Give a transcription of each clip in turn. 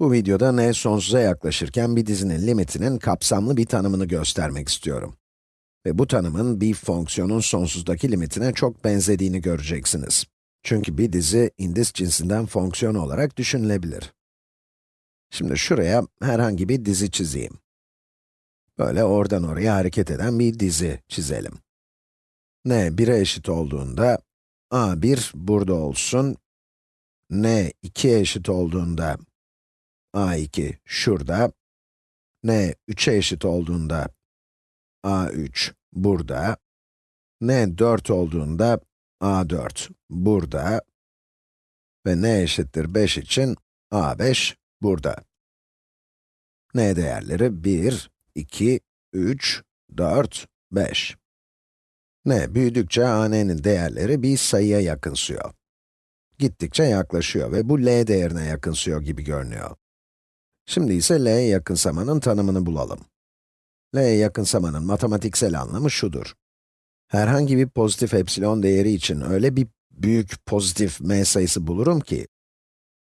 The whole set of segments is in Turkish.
Bu videoda n sonsuza yaklaşırken bir dizinin limitinin kapsamlı bir tanımını göstermek istiyorum. Ve bu tanımın bir fonksiyonun sonsuzdaki limitine çok benzediğini göreceksiniz. Çünkü bir dizi indis cinsinden fonksiyon olarak düşünülebilir. Şimdi şuraya herhangi bir dizi çizeyim. Böyle oradan oraya hareket eden bir dizi çizelim. n 1'e eşit olduğunda, a1 burada olsun, n 2'ye eşit olduğunda, a2 şurada, n 3'e eşit olduğunda a3 burada, n 4 olduğunda a4 burada ve n eşittir 5 için a5 burada. n değerleri 1, 2, 3, 4, 5. n büyüdükçe a n'nin değerleri bir sayıya yakınsıyor. Gittikçe yaklaşıyor ve bu l değerine yakınsıyor gibi görünüyor. Şimdi ise L'ye yakınsamanın tanımını bulalım. L'ye yakınsamanın matematiksel anlamı şudur. Herhangi bir pozitif epsilon değeri için öyle bir büyük pozitif m sayısı bulurum ki,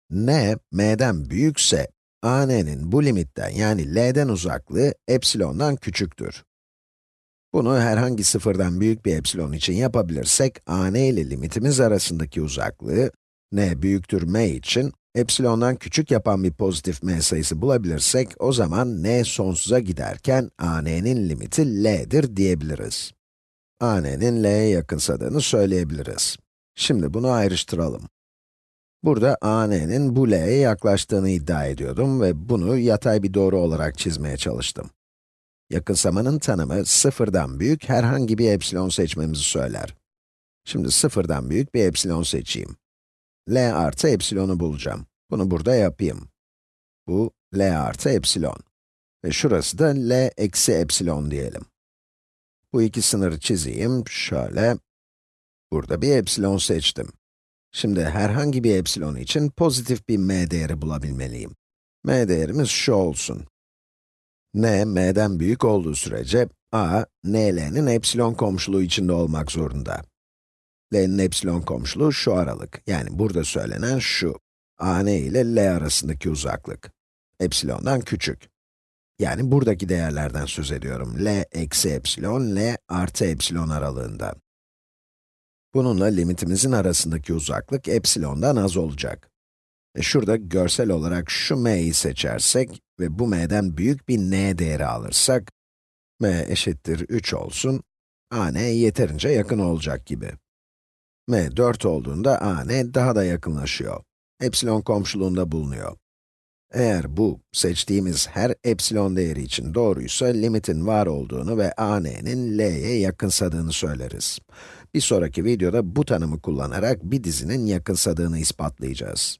n, m'den büyükse, a n'nin bu limitten yani l'den uzaklığı epsilondan küçüktür. Bunu herhangi sıfırdan büyük bir epsilon için yapabilirsek, a n ile limitimiz arasındaki uzaklığı, n büyüktür m için epsilondan küçük yapan bir pozitif m sayısı bulabilirsek, o zaman n sonsuza giderken a n'nin limiti l'dir diyebiliriz. a n'nin l'ye yakınsadığını söyleyebiliriz. Şimdi bunu ayrıştıralım. Burada a n'nin bu l'ye yaklaştığını iddia ediyordum ve bunu yatay bir doğru olarak çizmeye çalıştım. Yakınsamanın tanımı, sıfırdan büyük herhangi bir epsilon seçmemizi söyler. Şimdi sıfırdan büyük bir epsilon seçeyim. L artı epsilonu bulacağım. Bunu burada yapayım. Bu L artı epsilon. Ve şurası da L eksi epsilon diyelim. Bu iki sınırı çizeyim, şöyle. Burada bir epsilon seçtim. Şimdi herhangi bir epsilon için pozitif bir m değeri bulabilmeliyim. m değerimiz şu olsun. n, m'den büyük olduğu sürece, a, nl'nin epsilon komşuluğu içinde olmak zorunda. L'nin epsilon komşuluğu şu aralık. Yani burada söylenen şu. a n ile L arasındaki uzaklık. Epsilondan küçük. Yani buradaki değerlerden söz ediyorum. L eksi epsilon, L artı epsilon aralığından. Bununla limitimizin arasındaki uzaklık epsilondan az olacak. E şurada görsel olarak şu m'yi seçersek ve bu m'den büyük bir n değeri alırsak, m eşittir 3 olsun, a n yeterince yakın olacak gibi m 4 olduğunda a n daha da yakınlaşıyor. Epsilon komşuluğunda bulunuyor. Eğer bu, seçtiğimiz her epsilon değeri için doğruysa, limitin var olduğunu ve a n'nin l'ye yakınsadığını söyleriz. Bir sonraki videoda bu tanımı kullanarak bir dizinin yakınsadığını ispatlayacağız.